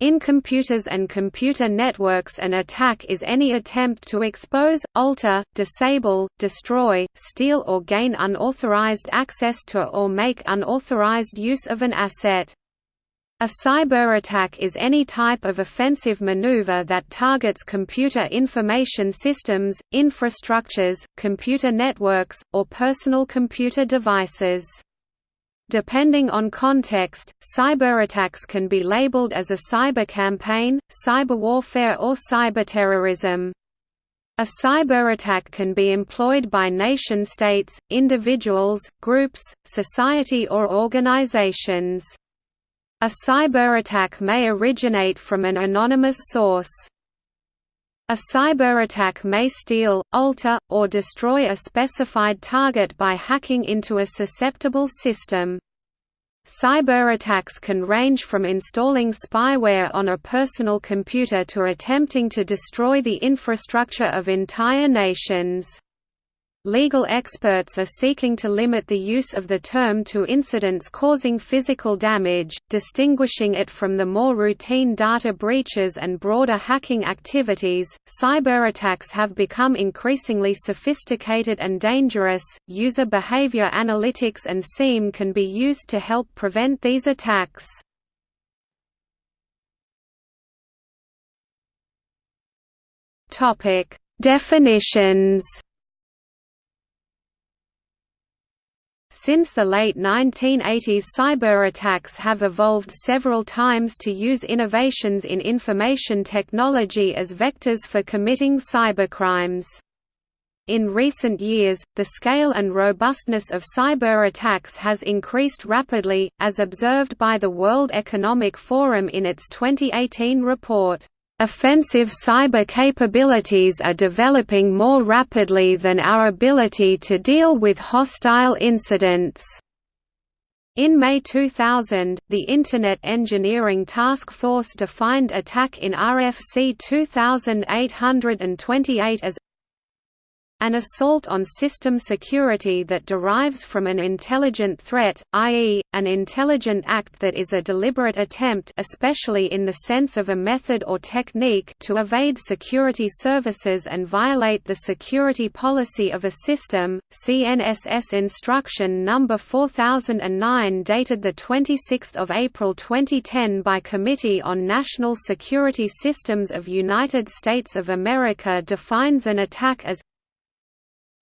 In computers and computer networks an attack is any attempt to expose, alter, disable, destroy, steal or gain unauthorized access to or make unauthorized use of an asset. A cyberattack is any type of offensive maneuver that targets computer information systems, infrastructures, computer networks, or personal computer devices. Depending on context, cyberattacks can be labeled as a cyber campaign, cyber warfare or cyberterrorism. A cyberattack can be employed by nation-states, individuals, groups, society or organizations. A cyberattack may originate from an anonymous source. A cyberattack may steal, alter, or destroy a specified target by hacking into a susceptible system. Cyberattacks can range from installing spyware on a personal computer to attempting to destroy the infrastructure of entire nations. Legal experts are seeking to limit the use of the term to incidents causing physical damage, distinguishing it from the more routine data breaches and broader hacking activities. Cyberattacks have become increasingly sophisticated and dangerous. User behavior analytics and SIEM can be used to help prevent these attacks. Topic: Definitions Since the late 1980s cyberattacks have evolved several times to use innovations in information technology as vectors for committing cybercrimes. In recent years, the scale and robustness of cyberattacks has increased rapidly, as observed by the World Economic Forum in its 2018 report. Offensive cyber capabilities are developing more rapidly than our ability to deal with hostile incidents. In May 2000, the Internet Engineering Task Force defined attack in RFC 2828 as an assault on system security that derives from an intelligent threat, i.e., an intelligent act that is a deliberate attempt especially in the sense of a method or technique to evade security services and violate the security policy of a system. CNSS Instruction Number 4009 dated 26 April 2010 by Committee on National Security Systems of United States of America defines an attack as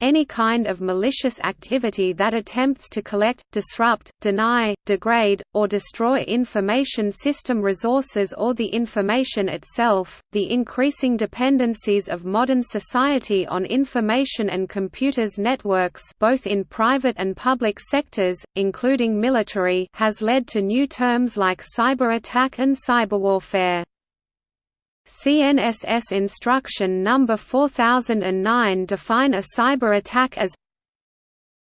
any kind of malicious activity that attempts to collect, disrupt, deny, degrade, or destroy information system resources or the information itself. The increasing dependencies of modern society on information and computers networks, both in private and public sectors, including military, has led to new terms like cyber attack and cyberwarfare. CNSS Instruction Number 4009 define a cyber attack as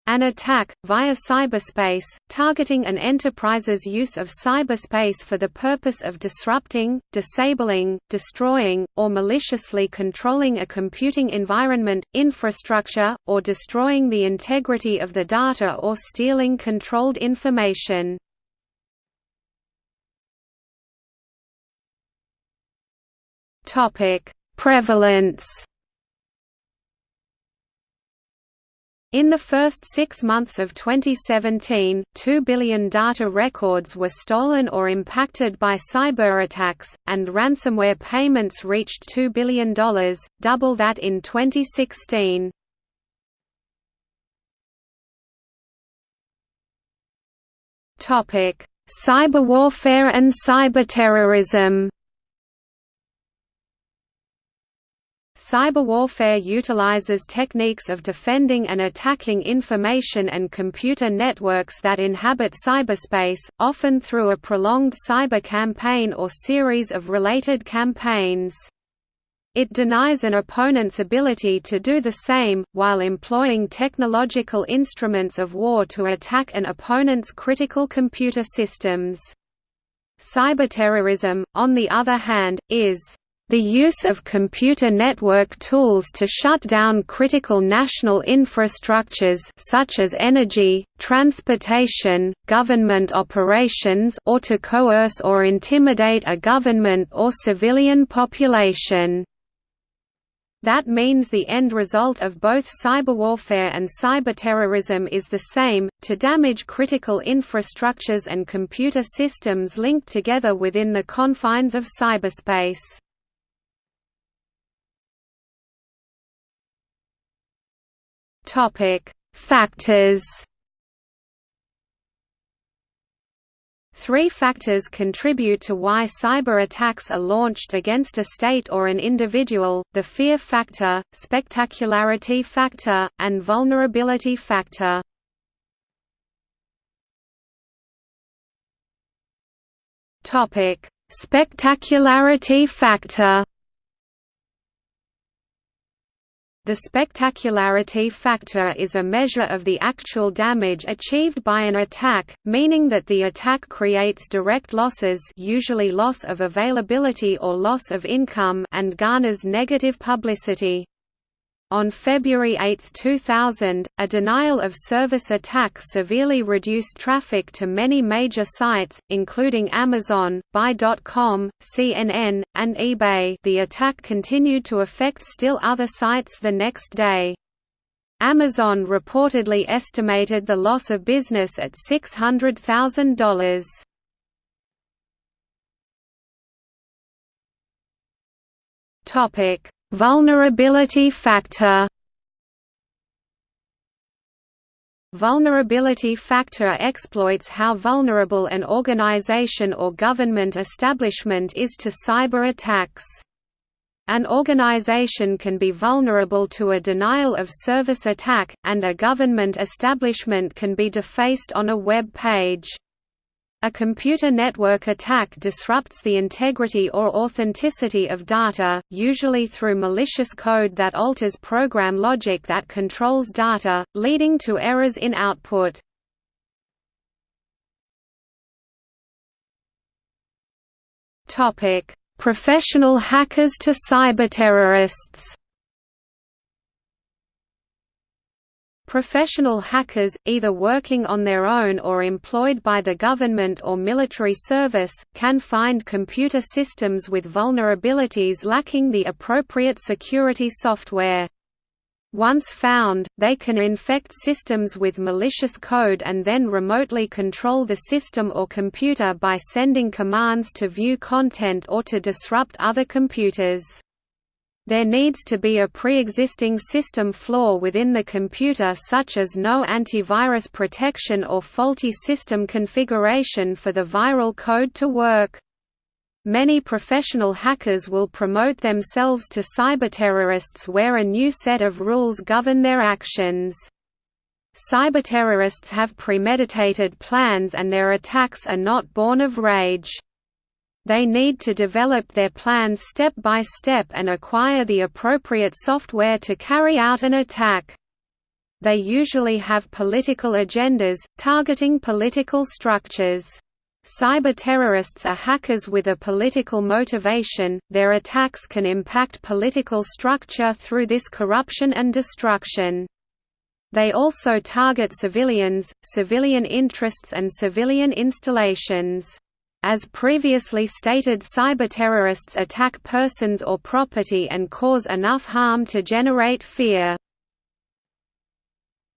an attack, via cyberspace, targeting an enterprise's use of cyberspace for the purpose of disrupting, disabling, destroying, or maliciously controlling a computing environment, infrastructure, or destroying the integrity of the data or stealing controlled information. Topic: Prevalence. In the first six months of 2017, 2 billion data records were stolen or impacted by cyberattacks, and ransomware payments reached $2 billion, double that in 2016. Cyberwarfare and cyberterrorism Cyberwarfare utilizes techniques of defending and attacking information and computer networks that inhabit cyberspace, often through a prolonged cyber campaign or series of related campaigns. It denies an opponent's ability to do the same, while employing technological instruments of war to attack an opponent's critical computer systems. Cyberterrorism, on the other hand, is The use of computer network tools to shut down critical national infrastructures such as energy, transportation, government operations or to coerce or intimidate a government or civilian population. That means the end result of both cyberwarfare and cyberterrorism is the same, to damage critical infrastructures and computer systems linked together within the confines of cyberspace. Topic: Factors. Three factors contribute to why cyber attacks are launched against a state or an individual, the fear factor, spectacularity factor, and vulnerability factor. Spectacularity factor The spectacularity factor is a measure of the actual damage achieved by an attack, meaning that the attack creates direct losses usually loss of availability or loss of income and garners negative publicity. On February 8, 2000, a denial-of-service attack severely reduced traffic to many major sites, including Amazon, Buy.com, CNN, and eBay the attack continued to affect still other sites the next day. Amazon reportedly estimated the loss of business at $600,000. Topic Vulnerability factor Vulnerability factor exploits how vulnerable an organization or government establishment is to cyber attacks. An organization can be vulnerable to a denial-of-service attack, and a government establishment can be defaced on a web page. A computer network attack disrupts the integrity or authenticity of data, usually through malicious code that alters program logic that controls data, leading to errors in output. Professional hackers to cyberterrorists Professional hackers, either working on their own or employed by the government or military service, can find computer systems with vulnerabilities lacking the appropriate security software. Once found, they can infect systems with malicious code and then remotely control the system or computer by sending commands to view content or to disrupt other computers. There needs to be a pre-existing system flaw within the computer such as no antivirus protection or faulty system configuration for the viral code to work. Many professional hackers will promote themselves to cyberterrorists where a new set of rules govern their actions. Cyberterrorists have premeditated plans and their attacks are not born of rage. They need to develop their plans step by step and acquire the appropriate software to carry out an attack. They usually have political agendas, targeting political structures. Cyber terrorists are hackers with a political motivation, their attacks can impact political structure through this corruption and destruction. They also target civilians, civilian interests and civilian installations. As previously stated cyberterrorists attack persons or property and cause enough harm to generate fear.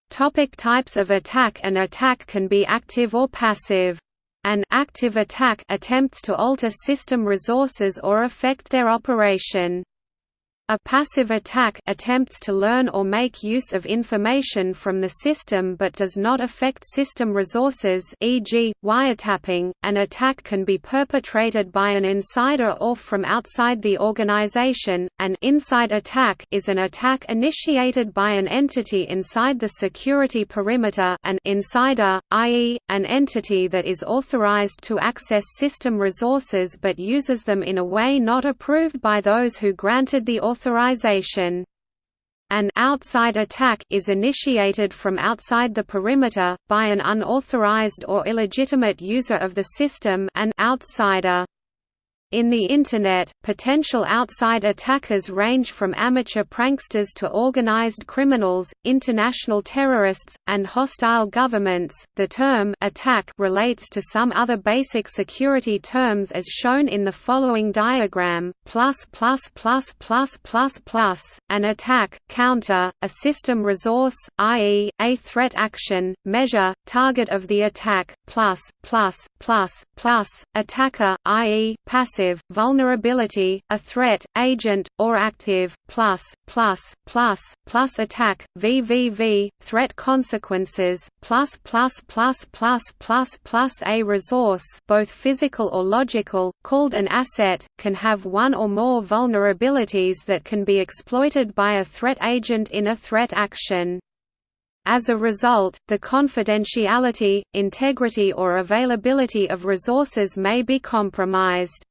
Topic types of attack An attack can be active or passive. An active attack attempts to alter system resources or affect their operation. A passive attack attempts to learn or make use of information from the system but does not affect system resources e.g., wiretapping. An attack can be perpetrated by an insider or from outside the organization. An inside attack is an attack initiated by an entity inside the security perimeter an insider, i.e., an entity that is authorized to access system resources but uses them in a way not approved by those who granted the authorization authorization. An outside attack is initiated from outside the perimeter, by an unauthorized or illegitimate user of the system an outsider. In the Internet, potential outside attackers range from amateur pranksters to organized criminals, international terrorists, and hostile governments. The term attack relates to some other basic security terms as shown in the following diagram: plus plus plus plus plus plus an attack, counter, a system resource, i.e., a threat action, measure, target of the attack, plus plus plus plus attacker, i.e., passive passive, vulnerability, a threat, agent, or active, plus, plus, plus, plus attack, VVV, threat consequences, plus plus plus plus plus plus a resource both physical or logical, called an asset, can have one or more vulnerabilities that can be exploited by a threat agent in a threat action. As a result, the confidentiality, integrity or availability of resources may be compromised.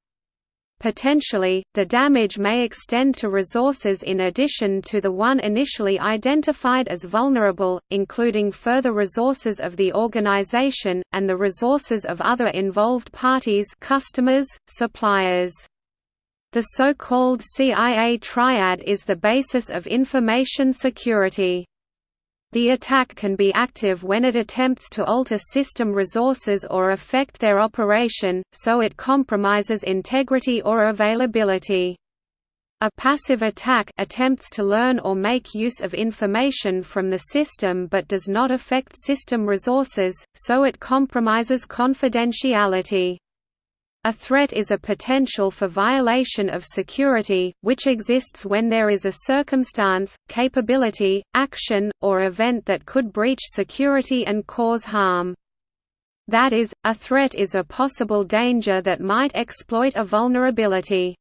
Potentially, the damage may extend to resources in addition to the one initially identified as vulnerable, including further resources of the organization, and the resources of other involved parties customers, suppliers. The so-called CIA triad is the basis of information security. The attack can be active when it attempts to alter system resources or affect their operation, so it compromises integrity or availability. A passive attack attempts to learn or make use of information from the system but does not affect system resources, so it compromises confidentiality. A threat is a potential for violation of security, which exists when there is a circumstance, capability, action, or event that could breach security and cause harm. That is, a threat is a possible danger that might exploit a vulnerability.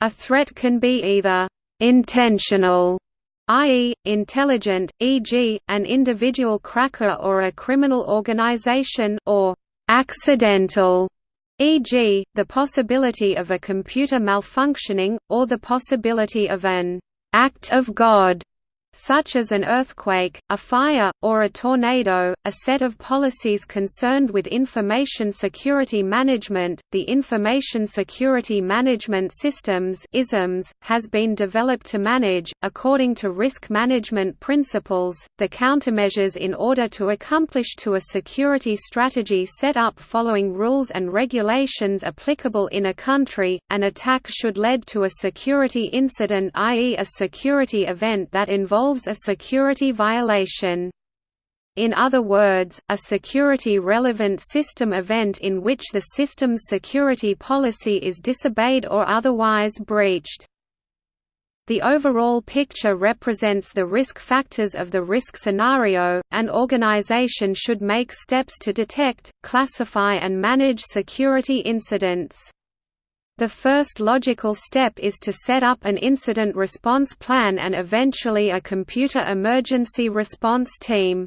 A threat can be either intentional i.e., intelligent, e.g., an individual cracker or a criminal organization or accidental e.g., the possibility of a computer malfunctioning, or the possibility of an «act of God» such as an earthquake, a fire, or a tornado. A set of policies concerned with information security management, the Information Security Management Systems (ISMS), has been developed to manage, according to risk management principles, the countermeasures in order to accomplish to a security strategy set up following rules and regulations applicable in a country. An attack should lead to a security incident, i.e., a security event that involves involves a security violation. In other words, a security-relevant system event in which the system's security policy is disobeyed or otherwise breached. The overall picture represents the risk factors of the risk scenario. An organization should make steps to detect, classify and manage security incidents. The first logical step is to set up an incident response plan and eventually a computer emergency response team.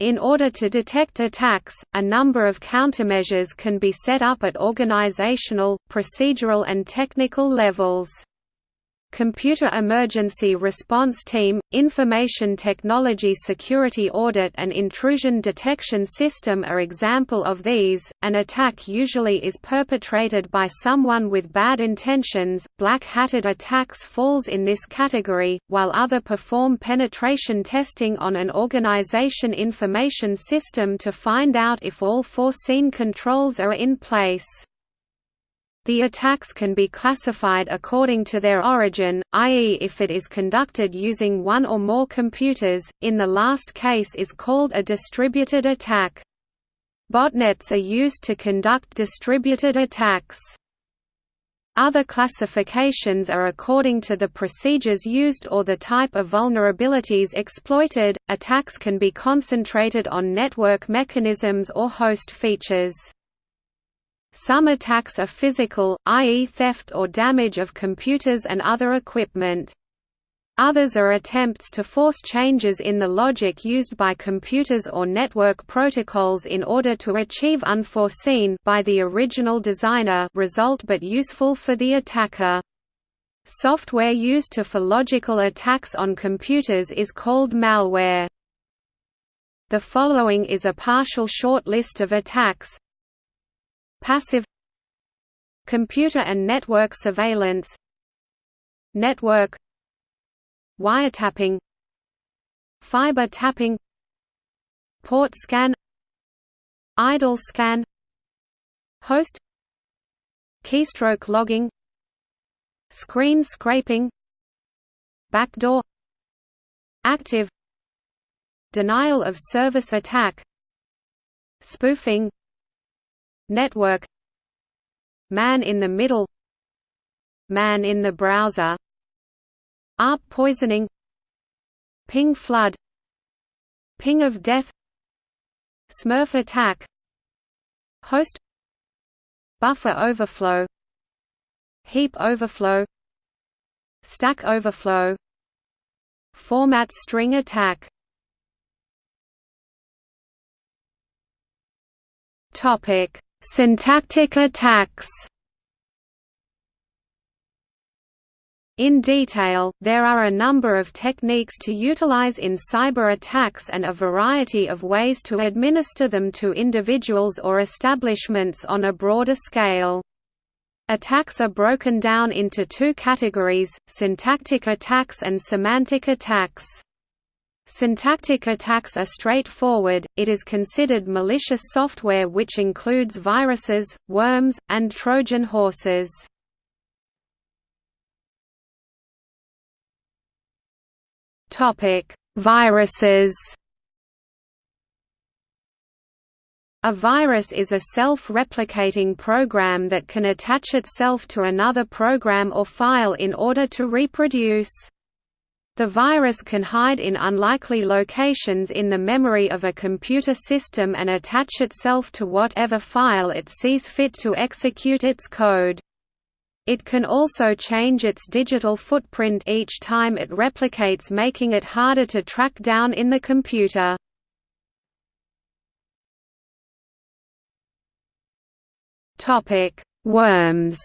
In order to detect attacks, a number of countermeasures can be set up at organizational, procedural and technical levels. Computer Emergency Response Team, Information Technology Security Audit and Intrusion Detection System are example of these. An attack usually is perpetrated by someone with bad intentions. Black-hatted attacks falls in this category, while other perform penetration testing on an organization information system to find out if all foreseen controls are in place. The attacks can be classified according to their origin, i.e. if it is conducted using one or more computers, in the last case is called a distributed attack. Botnets are used to conduct distributed attacks. Other classifications are according to the procedures used or the type of vulnerabilities exploited. Attacks can be concentrated on network mechanisms or host features. Some attacks are physical, i.e. theft or damage of computers and other equipment. Others are attempts to force changes in the logic used by computers or network protocols in order to achieve unforeseen by the original designer result but useful for the attacker. Software used to for logical attacks on computers is called malware. The following is a partial short list of attacks Passive Computer and network surveillance Network Wiretapping Fiber tapping Port scan Idle scan Host Keystroke logging Screen scraping Backdoor Active Denial of service attack Spoofing Network. Man in the middle. Man in the browser. ARP poisoning. Ping flood. Ping of death. Smurf attack. Host. Buffer overflow. Heap overflow. Stack overflow. Format string attack. Topic: Syntactic attacks. In detail, there are a number of techniques to utilize in cyber attacks and a variety of ways to administer them to individuals or establishments on a broader scale. Attacks are broken down into two categories, syntactic attacks and semantic attacks. Syntactic attacks are straightforward, it is considered malicious software which includes viruses, worms, and Trojan horses. Viruses A virus is a self-replicating program that can attach itself to another program or file in order to reproduce. The virus can hide in unlikely locations in the memory of a computer system and attach itself to whatever file it sees fit to execute its code. It can also change its digital footprint each time it replicates making it harder to track down in the computer. Worms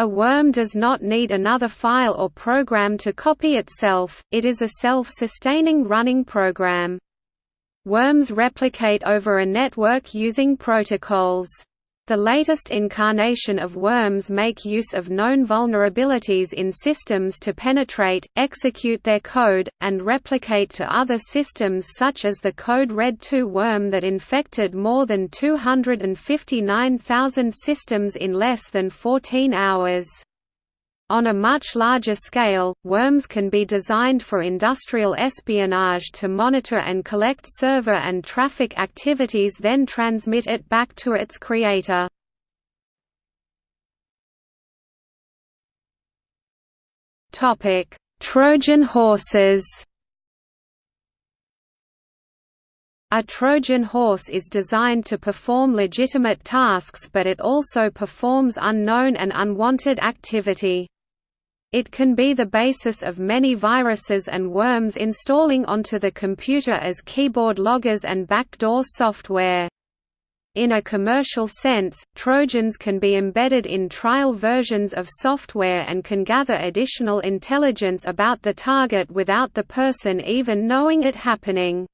A worm does not need another file or program to copy itself, it is a self-sustaining running program. Worms replicate over a network using protocols. The latest incarnation of worms make use of known vulnerabilities in systems to penetrate, execute their code, and replicate to other systems such as the Code Red 2 worm that infected more than 259,000 systems in less than 14 hours. On a much larger scale, worms can be designed for industrial espionage to monitor and collect server and traffic activities then transmit it back to its creator. Trojan horses A Trojan horse is designed to perform legitimate tasks but it also performs unknown and unwanted activity. It can be the basis of many viruses and worms installing onto the computer as keyboard loggers and backdoor software. In a commercial sense, Trojans can be embedded in trial versions of software and can gather additional intelligence about the target without the person even knowing it happening.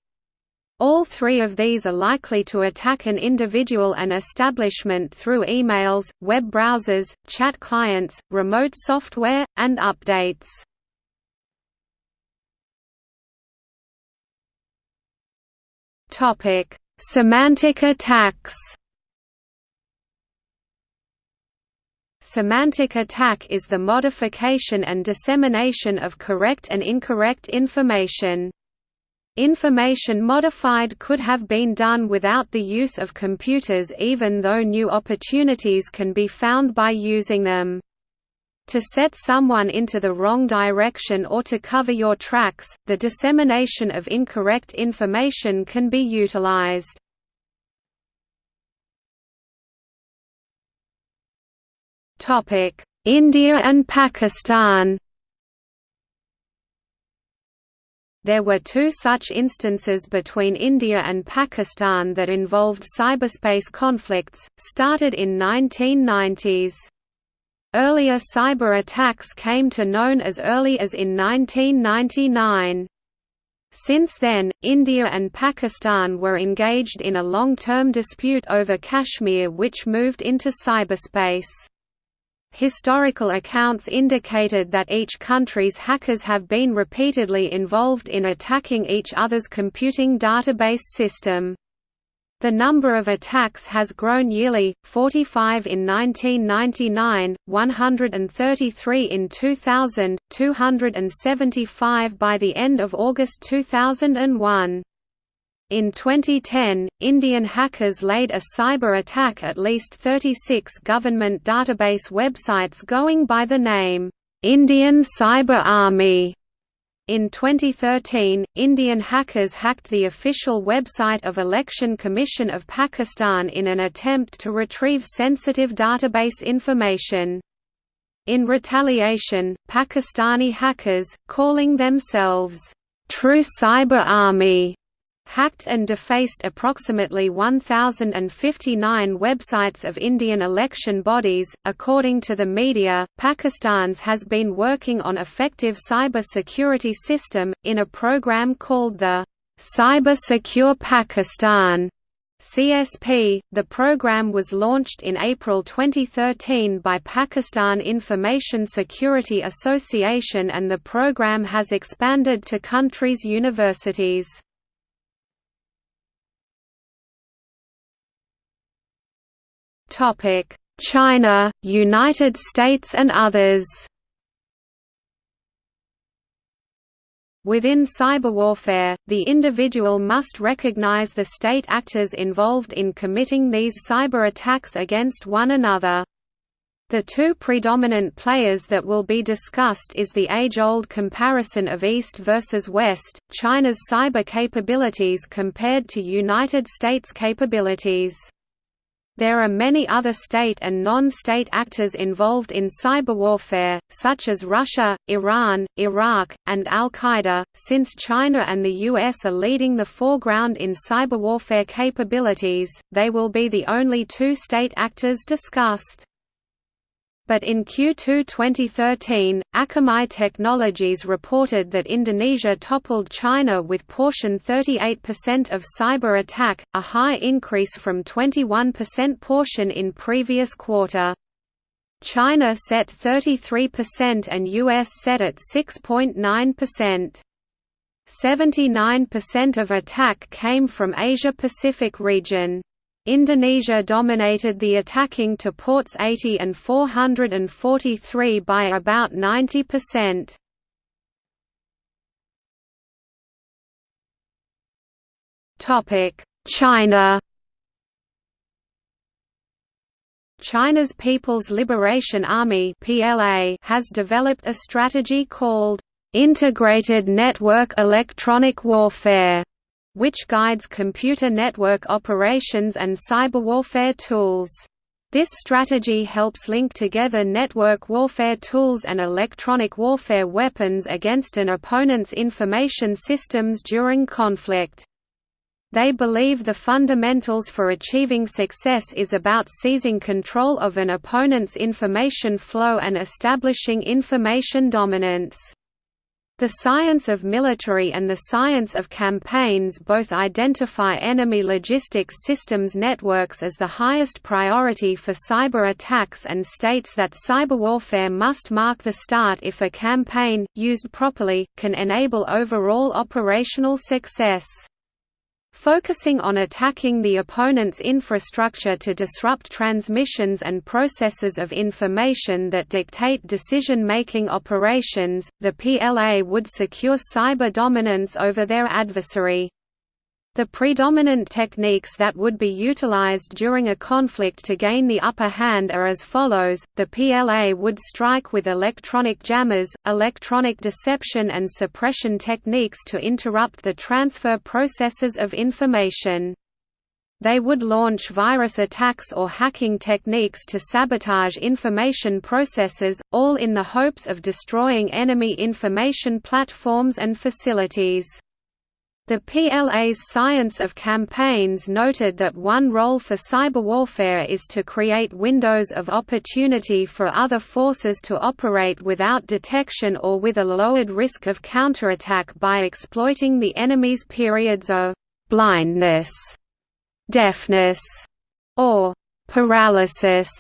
All three of these are likely to attack an individual and establishment through emails, web browsers, chat clients, remote software, and updates. Semantic attacks Semantic attack is the modification and dissemination of correct and incorrect information. Information modified could have been done without the use of computers even though new opportunities can be found by using them. To set someone into the wrong direction or to cover your tracks, the dissemination of incorrect information can be utilized. India and Pakistan There were two such instances between India and Pakistan that involved cyberspace conflicts, started in 1990s. Earlier cyber attacks came to known as early as in 1999. Since then, India and Pakistan were engaged in a long-term dispute over Kashmir which moved into cyberspace. Historical accounts indicated that each country's hackers have been repeatedly involved in attacking each other's computing database system. The number of attacks has grown yearly, 45 in 1999, 133 in 2000, 275 by the end of August 2001. In 2010, Indian hackers laid a cyber attack at least 36 government database websites going by the name, "'Indian Cyber Army' In 2013, Indian hackers hacked the official website of Election Commission of Pakistan in an attempt to retrieve sensitive database information. In retaliation, Pakistani hackers, calling themselves, "'True Cyber Army' hacked and defaced approximately 1,059 websites of Indian election bodies. According to the media, Pakistan's has been working on effective cyber security system, in a program called the Cyber Secure Pakistan. CSP, the program was launched in April 2013 by Pakistan Information Security Association and the program has expanded to countries' universities. China, United States and others. Within cyberwarfare, the individual must recognize the state actors involved in committing these cyber attacks against one another. The two predominant players that will be discussed is the age-old comparison of East versus West, China's cyber capabilities compared to United States capabilities. There are many other state and non-state actors involved in cyberwarfare, such as Russia, Iran, Iraq, and Al-Qaeda. Since China and the US are leading the foreground in cyberwarfare capabilities, they will be the only two state actors discussed. But in Q2 2013, Akamai Technologies reported that Indonesia toppled China with portion 38% of cyber attack, a high increase from 21% portion in previous quarter. China set 33% and US set at 6.9%. 79% of attack came from Asia-Pacific region. Indonesia dominated the attacking to ports 80 and 443 by about 90%. Topic: China. China's People's Liberation Army (PLA) has developed a strategy called Integrated Network Electronic Warfare which guides computer network operations and cyberwarfare tools. This strategy helps link together network warfare tools and electronic warfare weapons against an opponent's information systems during conflict. They believe the fundamentals for achieving success is about seizing control of an opponent's information flow and establishing information dominance. The science of military and the science of campaigns both identify enemy logistics systems networks as the highest priority for cyber attacks and states that cyberwarfare must mark the start if a campaign, used properly, can enable overall operational success. Focusing on attacking the opponent's infrastructure to disrupt transmissions and processes of information that dictate decision-making operations, the PLA would secure cyber dominance over their adversary. The predominant techniques that would be utilized during a conflict to gain the upper hand are as follows, the PLA would strike with electronic jammers, electronic deception and suppression techniques to interrupt the transfer processes of information. They would launch virus attacks or hacking techniques to sabotage information processes, all in the hopes of destroying enemy information platforms and facilities. The PLA's Science of Campaigns noted that one role for cyberwarfare is to create windows of opportunity for other forces to operate without detection or with a lowered risk of counterattack by exploiting the enemy's periods of blindness, deafness, or paralysis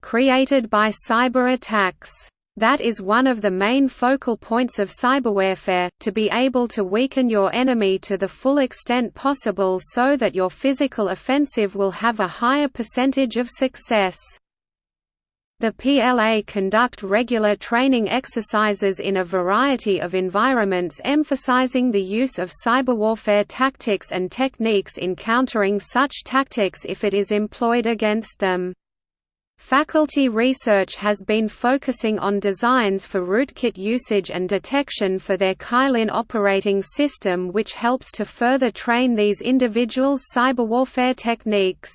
created by cyber attacks. That is one of the main focal points of cyberwarfare, to be able to weaken your enemy to the full extent possible so that your physical offensive will have a higher percentage of success. The PLA conduct regular training exercises in a variety of environments emphasizing the use of cyberwarfare tactics and techniques in countering such tactics if it is employed against them. Faculty research has been focusing on designs for rootkit usage and detection for their Kylin operating system which helps to further train these individuals' cyberwarfare techniques.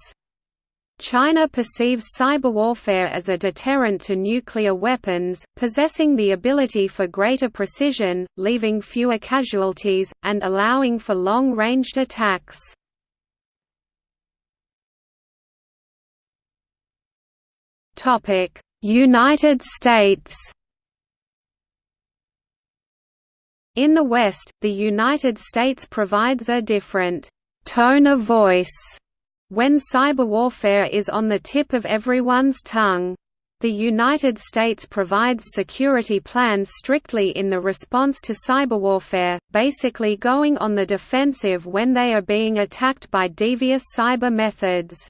China perceives cyberwarfare as a deterrent to nuclear weapons, possessing the ability for greater precision, leaving fewer casualties, and allowing for long-ranged attacks. United States In the West, the United States provides a different «tone of voice» when cyberwarfare is on the tip of everyone's tongue. The United States provides security plans strictly in the response to cyberwarfare, basically going on the defensive when they are being attacked by devious cyber methods.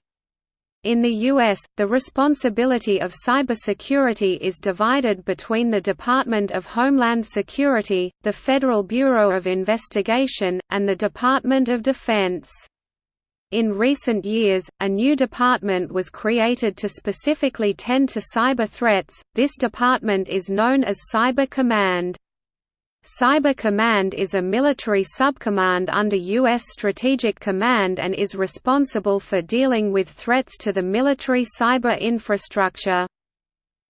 In the U.S., the responsibility of cybersecurity is divided between the Department of Homeland Security, the Federal Bureau of Investigation, and the Department of Defense. In recent years, a new department was created to specifically tend to cyber threats, this department is known as Cyber Command. Cyber Command is a military subcommand under U.S. Strategic Command and is responsible for dealing with threats to the military cyber infrastructure.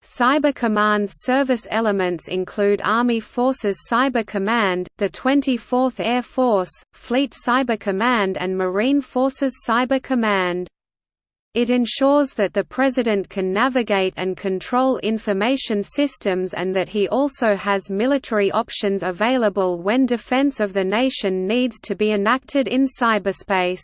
Cyber Command's service elements include Army Forces Cyber Command, the 24th Air Force, Fleet Cyber Command and Marine Forces Cyber Command. It ensures that the President can navigate and control information systems and that he also has military options available when defense of the nation needs to be enacted in cyberspace.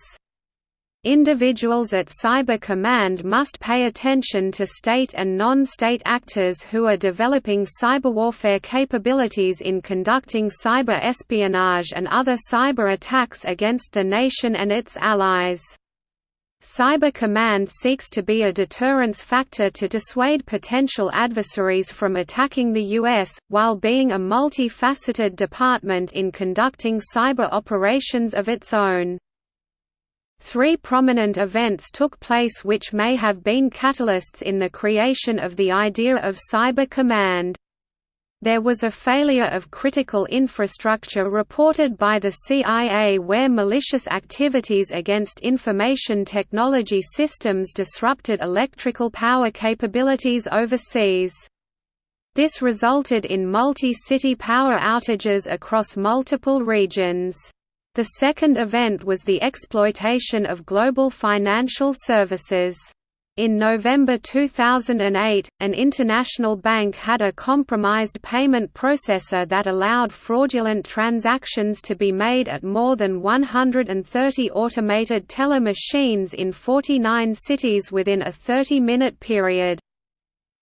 Individuals at Cyber Command must pay attention to state and non-state actors who are developing cyberwarfare capabilities in conducting cyber espionage and other cyber attacks against the nation and its allies. Cyber Command seeks to be a deterrence factor to dissuade potential adversaries from attacking the U.S., while being a multi-faceted department in conducting cyber operations of its own. Three prominent events took place which may have been catalysts in the creation of the idea of Cyber Command. There was a failure of critical infrastructure reported by the CIA where malicious activities against information technology systems disrupted electrical power capabilities overseas. This resulted in multi-city power outages across multiple regions. The second event was the exploitation of global financial services. In November 2008, an international bank had a compromised payment processor that allowed fraudulent transactions to be made at more than 130 automated teller machines in 49 cities within a 30-minute period.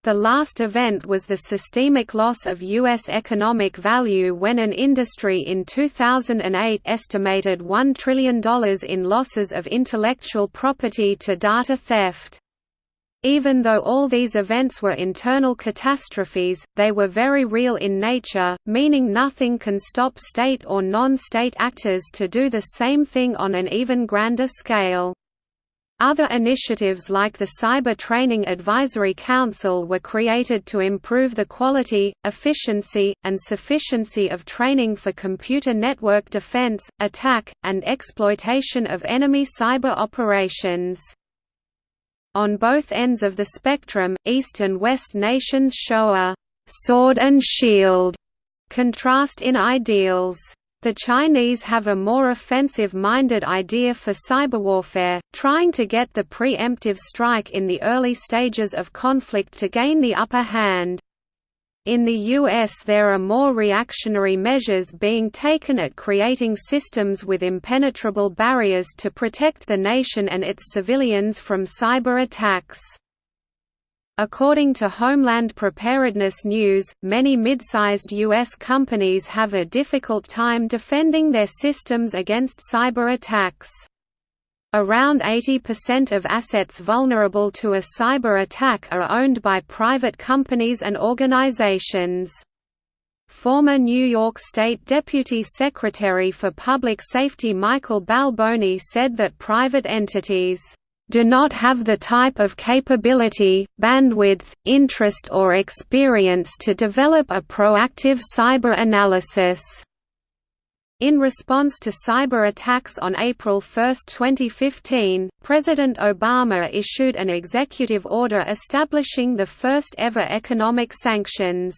The last event was the systemic loss of U.S. economic value when an industry in 2008 estimated $1 trillion in losses of intellectual property to data theft. Even though all these events were internal catastrophes, they were very real in nature, meaning nothing can stop state or non-state actors to do the same thing on an even grander scale. Other initiatives like the Cyber Training Advisory Council were created to improve the quality, efficiency, and sufficiency of training for computer network defense, attack, and exploitation of enemy cyber operations. On both ends of the spectrum, East and West nations show a «sword and shield» contrast in ideals. The Chinese have a more offensive-minded idea for cyberwarfare, trying to get the preemptive strike in the early stages of conflict to gain the upper hand. In the US there are more reactionary measures being taken at creating systems with impenetrable barriers to protect the nation and its civilians from cyber attacks. According to Homeland Preparedness News, many mid-sized U.S. companies have a difficult time defending their systems against cyber attacks. Around 80% of assets vulnerable to a cyber attack are owned by private companies and organizations. Former New York State Deputy Secretary for Public Safety Michael Balboni said that private entities do not have the type of capability, bandwidth, interest or experience to develop a proactive cyber analysis. In response to cyber attacks on April 1, 2015, President Obama issued an executive order establishing the first ever economic sanctions.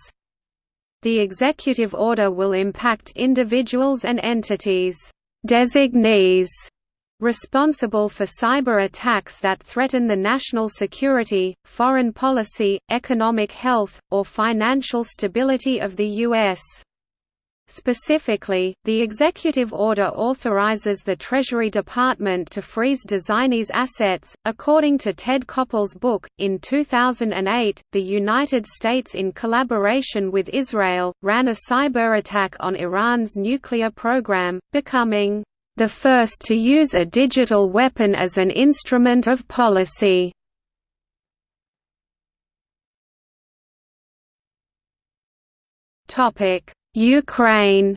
The executive order will impact individuals and entities designees responsible for cyber attacks that threaten the national security, foreign policy, economic health, or financial stability of the U.S. Specifically, the executive order authorizes the Treasury Department to freeze designees' assets. According to Ted Koppel's book, in 2008, the United States, in collaboration with Israel, ran a cyber attack on Iran's nuclear program, becoming the first to use a digital weapon as an instrument of policy. Ukraine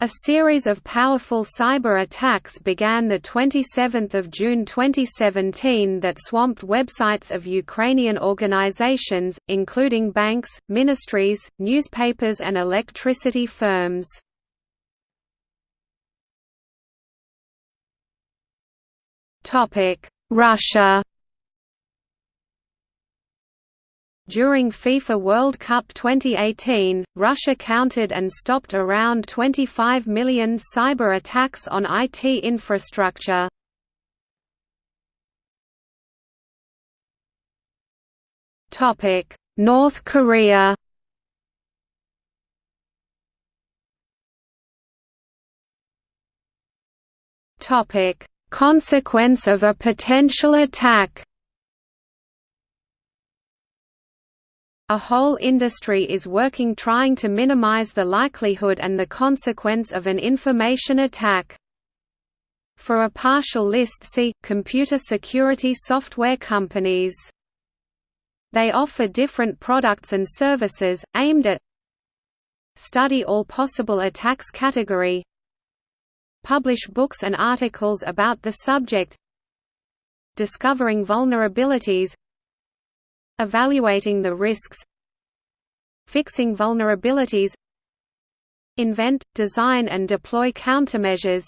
A series of powerful cyber attacks began 27 June 2017 that swamped websites of Ukrainian organizations, including banks, ministries, newspapers and electricity firms. Russia During FIFA World Cup 2018, Russia counted and stopped around 25 million cyber attacks on IT infrastructure. North Korea Topic Consequence of a potential attack A whole industry is working trying to minimize the likelihood and the consequence of an information attack. For a partial list see, computer security software companies. They offer different products and services, aimed at Study all possible attacks category Publish books and articles about the subject Discovering vulnerabilities Evaluating the risks Fixing vulnerabilities Invent, design and deploy countermeasures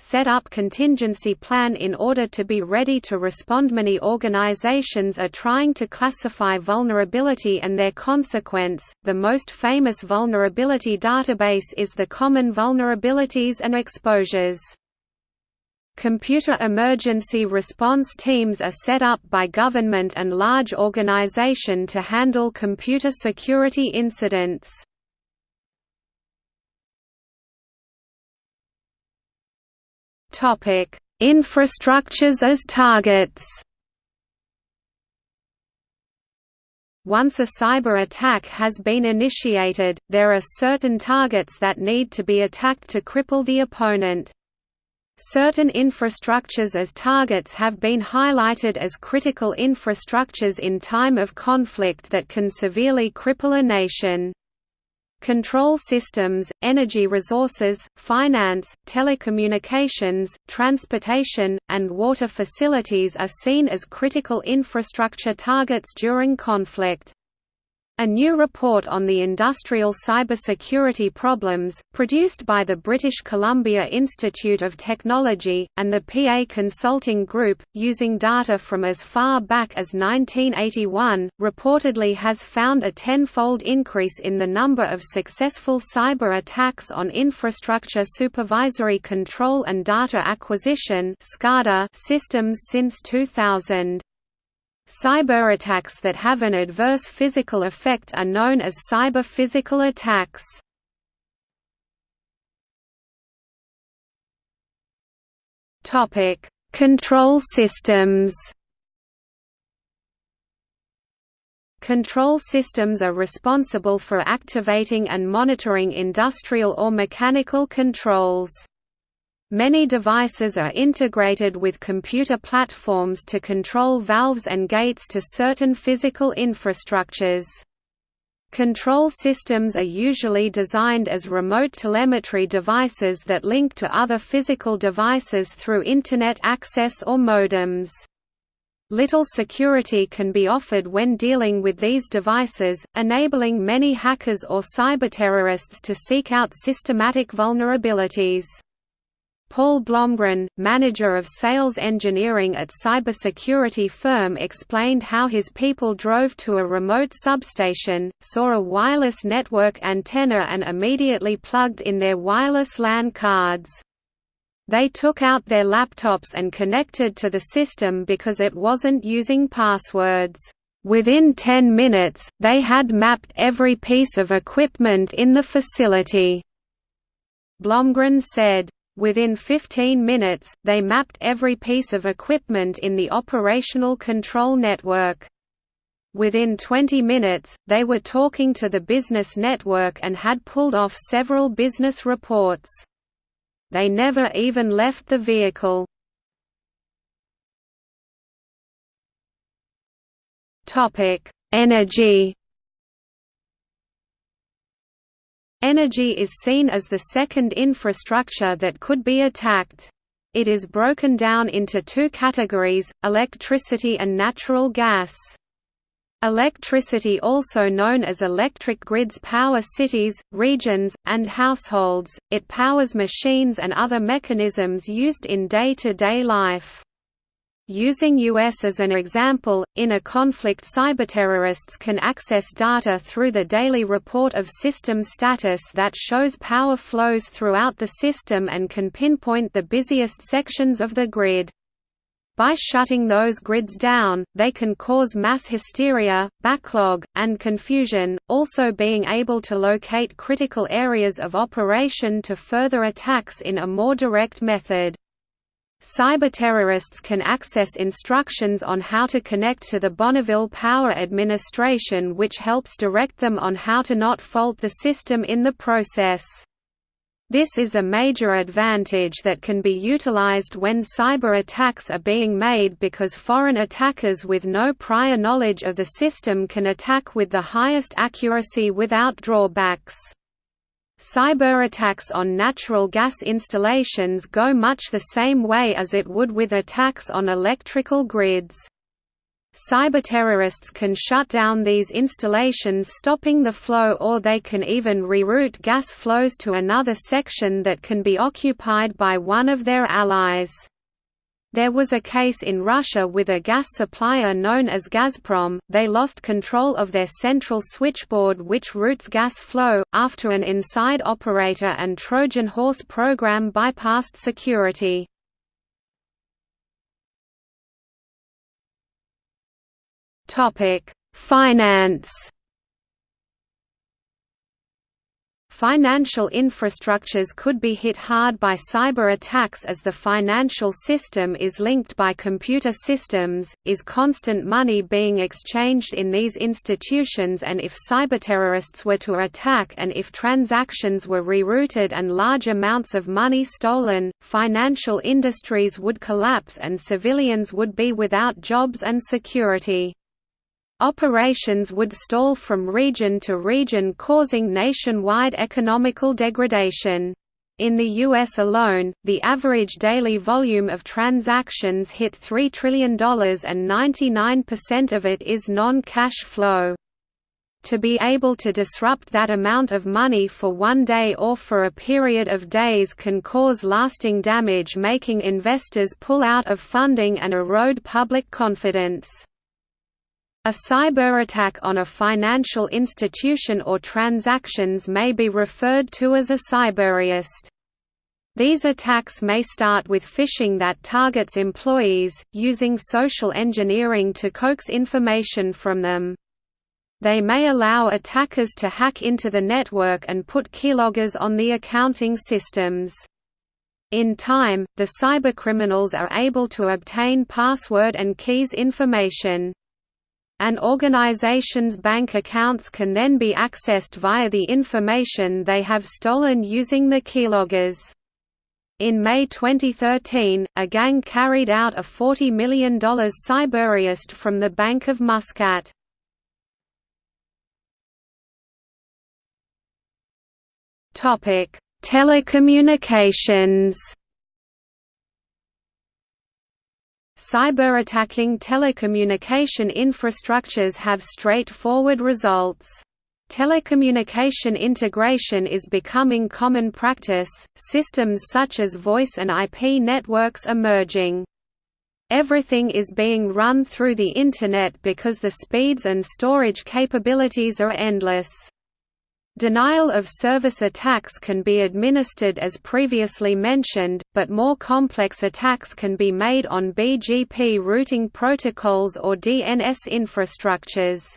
set up contingency plan in order to be ready to respond. Many organizations are trying to classify vulnerability and their consequence. The most famous vulnerability database is the Common Vulnerabilities and Exposures. Computer emergency response teams are set up by government and large organization to handle computer security incidents. Topic: Infrastructures as targets. Once a cyber attack has been initiated, there are certain targets that need to be attacked to cripple the opponent. Certain infrastructures as targets have been highlighted as critical infrastructures in time of conflict that can severely cripple a nation. Control systems, energy resources, finance, telecommunications, transportation, and water facilities are seen as critical infrastructure targets during conflict. A new report on the industrial cybersecurity problems, produced by the British Columbia Institute of Technology, and the PA Consulting Group, using data from as far back as 1981, reportedly has found a tenfold increase in the number of successful cyber attacks on infrastructure supervisory control and data acquisition systems since 2000. Cyberattacks that have an adverse physical effect are known as cyber-physical attacks. Control systems Control systems are responsible for activating and monitoring industrial or mechanical controls. Many devices are integrated with computer platforms to control valves and gates to certain physical infrastructures. Control systems are usually designed as remote telemetry devices that link to other physical devices through Internet access or modems. Little security can be offered when dealing with these devices, enabling many hackers or cyberterrorists to seek out systematic vulnerabilities. Paul Blomgren, manager of sales engineering at cybersecurity firm explained how his people drove to a remote substation, saw a wireless network antenna and immediately plugged in their wireless LAN cards. They took out their laptops and connected to the system because it wasn't using passwords. Within 10 minutes, they had mapped every piece of equipment in the facility. Blomgren said, Within 15 minutes, they mapped every piece of equipment in the operational control network. Within 20 minutes, they were talking to the business network and had pulled off several business reports. They never even left the vehicle. Energy Energy is seen as the second infrastructure that could be attacked. It is broken down into two categories, electricity and natural gas. Electricity also known as electric grids power cities, regions, and households, it powers machines and other mechanisms used in day-to-day -day life. Using US as an example, in a conflict cyberterrorists can access data through the daily report of system status that shows power flows throughout the system and can pinpoint the busiest sections of the grid. By shutting those grids down, they can cause mass hysteria, backlog, and confusion, also being able to locate critical areas of operation to further attacks in a more direct method. Cyberterrorists can access instructions on how to connect to the Bonneville Power Administration which helps direct them on how to not fault the system in the process. This is a major advantage that can be utilized when cyber attacks are being made because foreign attackers with no prior knowledge of the system can attack with the highest accuracy without drawbacks. Cyberattacks on natural gas installations go much the same way as it would with attacks on electrical grids. Cyberterrorists can shut down these installations stopping the flow or they can even reroute gas flows to another section that can be occupied by one of their allies. There was a case in Russia with a gas supplier known as Gazprom, they lost control of their central switchboard which routes gas flow, after an inside operator and Trojan horse program bypassed security. Finance Financial infrastructures could be hit hard by cyber attacks as the financial system is linked by computer systems, is constant money being exchanged in these institutions and if cyberterrorists were to attack and if transactions were rerouted and large amounts of money stolen, financial industries would collapse and civilians would be without jobs and security. Operations would stall from region to region causing nationwide economical degradation. In the U.S. alone, the average daily volume of transactions hit $3 trillion and 99% of it is non-cash flow. to be able to disrupt that amount of money for one day or for a period of days can cause lasting damage making investors pull out of funding and erode public confidence. A cyberattack on a financial institution or transactions may be referred to as a cyberheist. These attacks may start with phishing that targets employees, using social engineering to coax information from them. They may allow attackers to hack into the network and put keyloggers on the accounting systems. In time, the cybercriminals are able to obtain password and keys information. An organization's bank accounts can then be accessed via the information they have stolen using the keyloggers. In May 2013, a gang carried out a $40 million cyberheist from the Bank of Muscat. Telecommunications Cyberattacking telecommunication infrastructures have straightforward results. Telecommunication integration is becoming common practice, systems such as voice and IP networks are merging. Everything is being run through the Internet because the speeds and storage capabilities are endless. Denial of service attacks can be administered as previously mentioned, but more complex attacks can be made on BGP routing protocols or DNS infrastructures.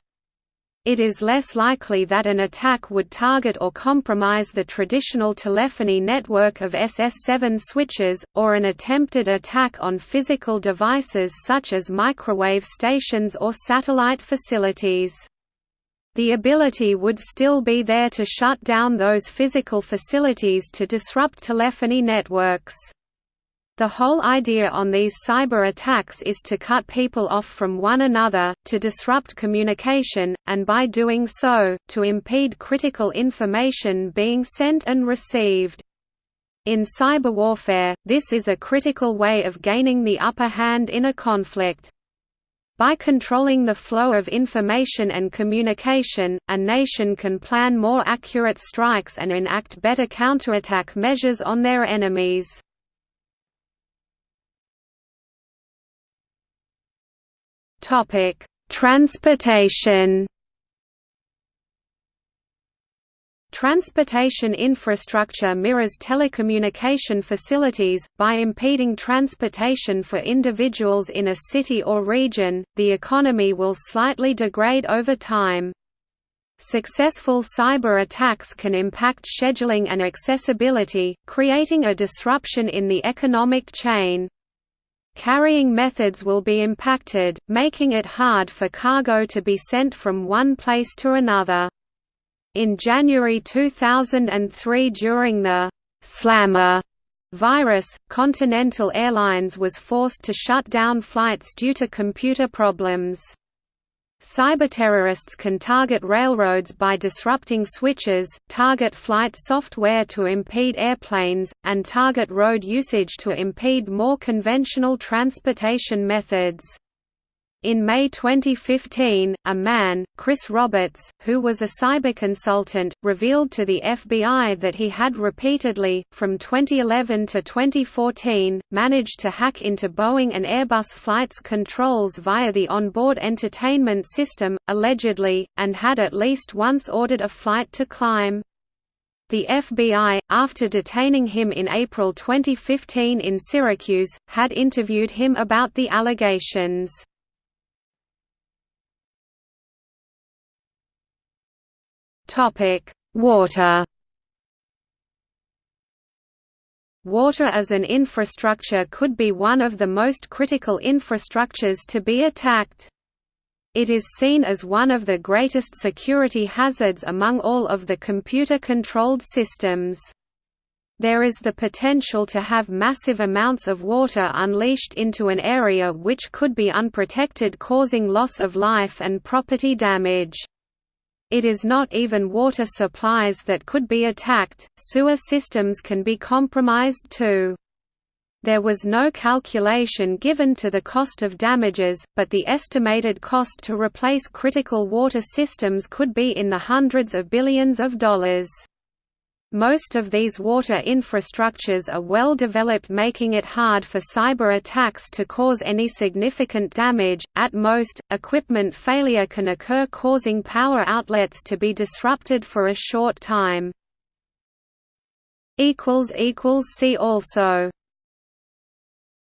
It is less likely that an attack would target or compromise the traditional telephony network of SS7 switches, or an attempted attack on physical devices such as microwave stations or satellite facilities. The ability would still be there to shut down those physical facilities to disrupt telephony networks. The whole idea on these cyber attacks is to cut people off from one another, to disrupt communication, and by doing so, to impede critical information being sent and received. In cyber warfare, this is a critical way of gaining the upper hand in a conflict. By controlling the flow of information and communication, a nation can plan more accurate strikes and enact better counterattack measures on their enemies. Transportation. Transportation infrastructure mirrors telecommunication facilities. By impeding transportation for individuals in a city or region, the economy will slightly degrade over time. Successful cyber attacks can impact scheduling and accessibility, creating a disruption in the economic chain. Carrying methods will be impacted, making it hard for cargo to be sent from one place to another. In January 2003 during the «slammer» virus, Continental Airlines was forced to shut down flights due to computer problems. Cyberterrorists can target railroads by disrupting switches, target flight software to impede airplanes, and target road usage to impede more conventional transportation methods. In May 2015, a man, Chris Roberts, who was a cyber consultant, revealed to the FBI that he had repeatedly, from 2011 to 2014, managed to hack into Boeing and Airbus flights controls via the onboard entertainment system, allegedly, and had at least once ordered a flight to climb. The FBI, after detaining him in April 2015 in Syracuse, had interviewed him about the allegations. Topic: Water. Water as an infrastructure could be one of the most critical infrastructures to be attacked. It is seen as one of the greatest security hazards among all of the computer-controlled systems. There is the potential to have massive amounts of water unleashed into an area which could be unprotected causing loss of life and property damage. It is not even water supplies that could be attacked, sewer systems can be compromised too. There was no calculation given to the cost of damages, but the estimated cost to replace critical water systems could be in the hundreds of billions of dollars. Most of these water infrastructures are well developed making it hard for cyber attacks to cause any significant damage. At most, equipment failure can occur causing power outlets to be disrupted for a short time. See also